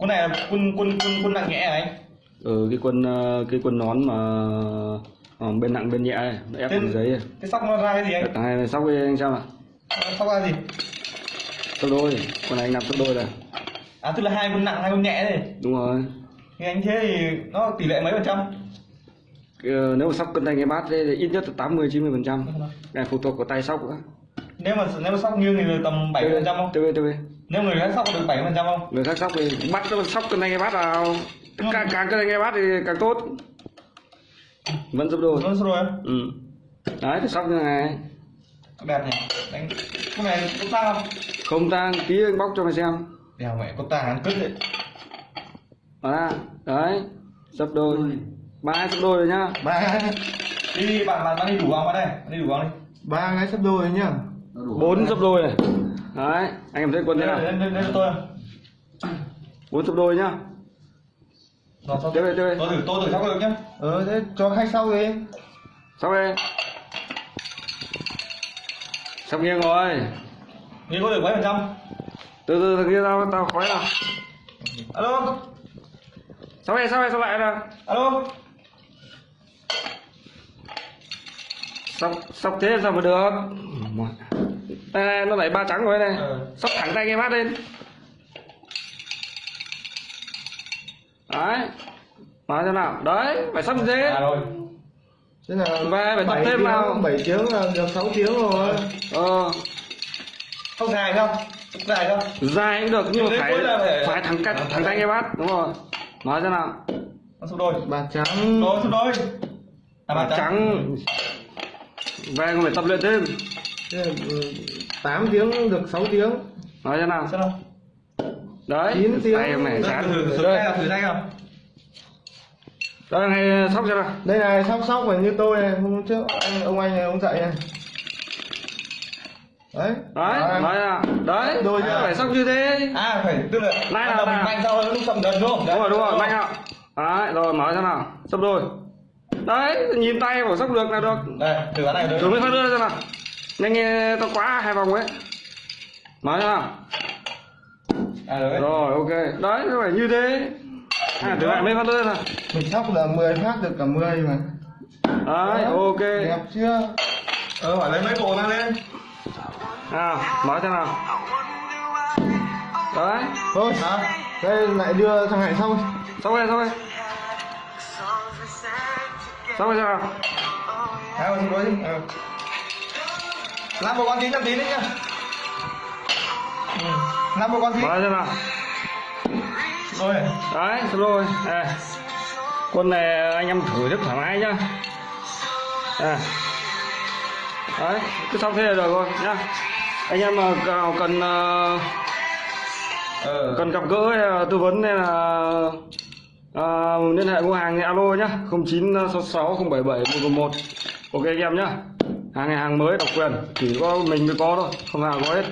quân này là quân quân quân quân nặng nhẹ hả anh. Ừ cái quân ờ, cái quân nón mà ờ, bên nặng bên nhẹ nó ép bằng giấy ấy. cái sóc nó ra cái gì anh? Thằng này sóc với anh xem ạ. Sóc ra gì? Sóc đôi con này anh làm sóc đôi rồi. À tức là hai quân nặng hai quân nhẹ này đúng rồi. Thì anh thế thì nó tỷ lệ mấy phần trăm? Ờ, nếu mà sóc cân tay cái bát thì ít nhất là 80 90 phần trăm. Cái phụ thuộc vào tay sóc nữa. Nếu mà nếu mà sóc nghiêng thì tầm bảy phần trăm không? Tv tv nếu người khác sóc được bảy phần trăm không? Người khác sóc thì bắt nó sóc cân tay cái bát vào càng càng cân tay cái bát thì càng tốt. Vẫn giúp đôi. Nó rồi em ừ. Đấy thì sóc như này. Đẹp nhỉ? Đánh cái này có tăng không? Không tang tí anh bóc cho mày xem. Đèo mẹ có tăng ăn cứt đấy. Đó đấy. Sấp đôi. Ba sấp đôi rồi nhá. Ba đi bạn bạn bạn đi đủ không bạn đây. Bạn đi đủ không đi. Ba cái sắp đôi nhá bốn sấp đôi này. Đấy anh em thấy quân thế đây nào đây đây đây bốn sấp đôi nhá. Sao Tiếp đi, tiếp đi. tôi thử tôi thử sóc được nhá. Ờ thế cho khách sau đi. Sóc đi sóc nghiêng rồi. Nghĩ có được mấy phần trăm? Từ từ thằng kia tao tao khói nào. Alo. Sóc đi sóc đi sóc lại nào. Alo. Sóc sóc thế sao mà được đây, này nó đẩy ba trắng rồi này. Ừ. sóc thẳng tay cái bát lên. Đấy. Nói thế nào. Đấy phải sóc như thế. À rồi. Thế là Về, phải tập thêm tiếng, vào. 7 tiếng là được 6 tiếng rồi. Ờ. Không dài không? Dài không? Dài cũng được nhưng mà phải phải- phải thẳng cắt thẳng tay cái bát. Đúng rồi. Nói thế nào. Nó số đôi. Bạc trắng. Đôi số đôi. À bàn trắng. về còn phải tập luyện thêm 8 tiếng được 6 tiếng. Nói thế nào. Sao đấy. Chín tiếng. tay em này chán. thử thử tay thử tay không đây này sóc cho nào. Đây này sóc sóc phải như tôi này. Hôm trước anh ông anh này ông dạy này. Đấy. Đấy thế nào. Đấy Đôi chưa? phải sóc như thế. À phải tức là nào, đầu mình mạnh sau lúc chậm dần đúng không? Đúng rồi đúng rồi mạnh ạ. Đấy rồi nói thế nào. Sắp đôi. Đấy nhìn tay của sóc được là được. Đây thử cái này được thử mới phát đưa ra nào nhanh nghe tao quá hai vòng ấy. Nói nào à được đấy rồi ok. Đấy nó phải như thế. À lại mấy phát đưa nào. Mình sóc là 10 phát được cả 10 mà. Đấy ok. Đẹp chưa? Ờ phải lấy mấy bộ mang lên. Nào nói thế nào. Đấy. Thôi hả? Đây lại đưa thằng hải xong xong rồi. Xong rồi xong rồi. Sao hai con số đôi đi. Ờ làm một con tí năm tí đấy nhá. Ừ. làm một con nói thế nào. Rồi. Đấy rồi à. quân này anh em thử rất thoải mái nhá. À. đấy cứ xong thế là được rồi nhá. Anh em mà nào cần ờ cần gặp gỡ hay tư vấn hay là à, liên hệ mua hàng thì alo nhá. 0966 077 111 ok anh em nhá hàng này hàng mới độc quyền, chỉ có mình mới có thôi, không nào có hết.